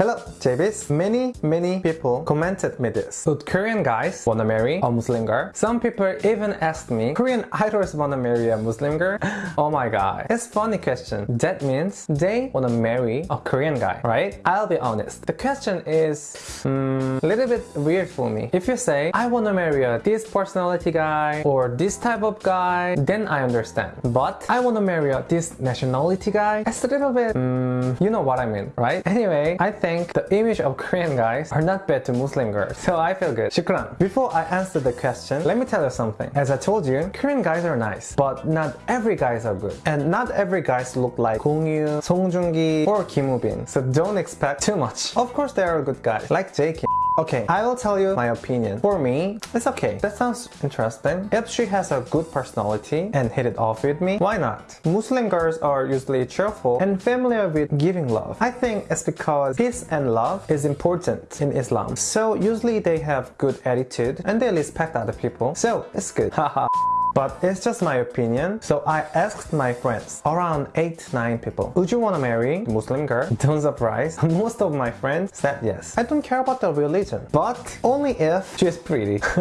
Hello, JBs. Many, many people commented me this. Would Korean guys wanna marry a Muslim girl? Some people even asked me, Korean idols wanna marry a Muslim girl? oh my god. It's funny question. That means they wanna marry a Korean guy, right? I'll be honest. The question is a mm, little bit weird for me. If you say, I wanna marry a this personality guy or this type of guy, then I understand. But I wanna marry a this nationality guy, it's a little bit, mm, you know what I mean, right? Anyway, I think think the image of Korean guys are not bad to Muslim girls, so I feel good. Shukran. Before I answer the question, let me tell you something. As I told you, Korean guys are nice, but not every guys are good. And not every guys look like Gong Yoo, Song Joong Ki, or Kim Woo Bin, so don't expect too much. Of course there are good guys, like J. Kim. Okay, I will tell you my opinion. For me, it's okay. That sounds interesting. If she has a good personality and hit it off with me, why not? Muslim girls are usually cheerful and familiar with giving love. I think it's because peace and love is important in Islam. So usually they have good attitude and they respect other people. So it's good. Haha. But it's just my opinion. So I asked my friends, around 8-9 people, would you want to marry a Muslim girl? Don't surprise, most of my friends said yes. I don't care about the religion, but only if she's pretty.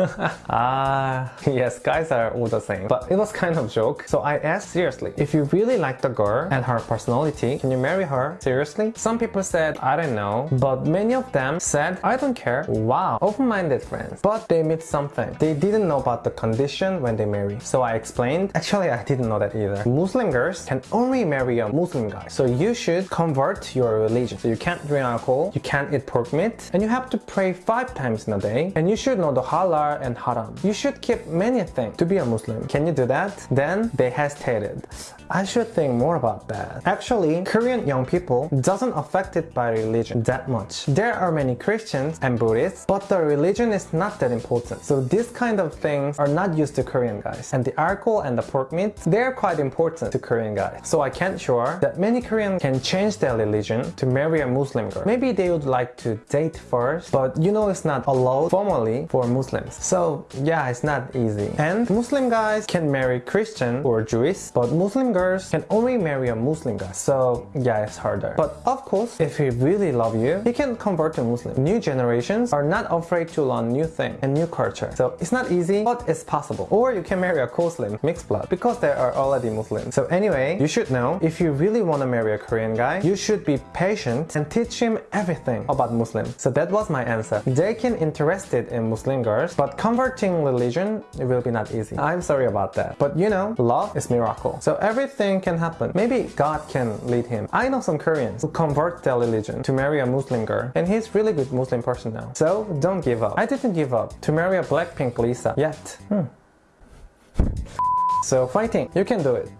ah, yes, guys are all the same. But it was kind of joke. So I asked seriously, if you really like the girl and her personality, can you marry her? Seriously? Some people said, I don't know. But many of them said, I don't care. Wow, open-minded friends. But they missed something. They didn't know about the condition when they marry. So I explained, actually I didn't know that either. Muslim girls can only marry a Muslim guy. So you should convert your religion. So you can't drink alcohol, you can't eat pork meat, and you have to pray five times in a day. And you should know the halal and haram. You should keep many things to be a Muslim. Can you do that? Then they hesitated. I should think more about that. Actually, Korean young people doesn't affected by religion that much. There are many Christians and Buddhists, but the religion is not that important. So these kind of things are not used to Korean guys and the alcohol and the pork meat, they're quite important to Korean guys. So I can't sure that many Koreans can change their religion to marry a Muslim girl. Maybe they would like to date first, but you know it's not allowed formally for Muslims. So yeah, it's not easy. And Muslim guys can marry Christian or Jewish, but Muslim girls can only marry a Muslim guy. So yeah, it's harder. But of course, if he really love you, he can convert to Muslim. New generations are not afraid to learn new thing and new culture. So it's not easy, but it's possible. Or you can marry marry a co-Muslim mixed blood because they are already Muslim. So anyway, you should know if you really want to marry a Korean guy, you should be patient and teach him everything about Muslim. So that was my answer. They can interested in Muslim girls, but converting religion it will be not easy. I'm sorry about that. But you know, love is miracle. So everything can happen. Maybe God can lead him. I know some Koreans who convert their religion to marry a Muslim girl and he's really good Muslim person now. So don't give up. I didn't give up to marry a Blackpink Lisa yet. Hmm. So fighting, you can do it.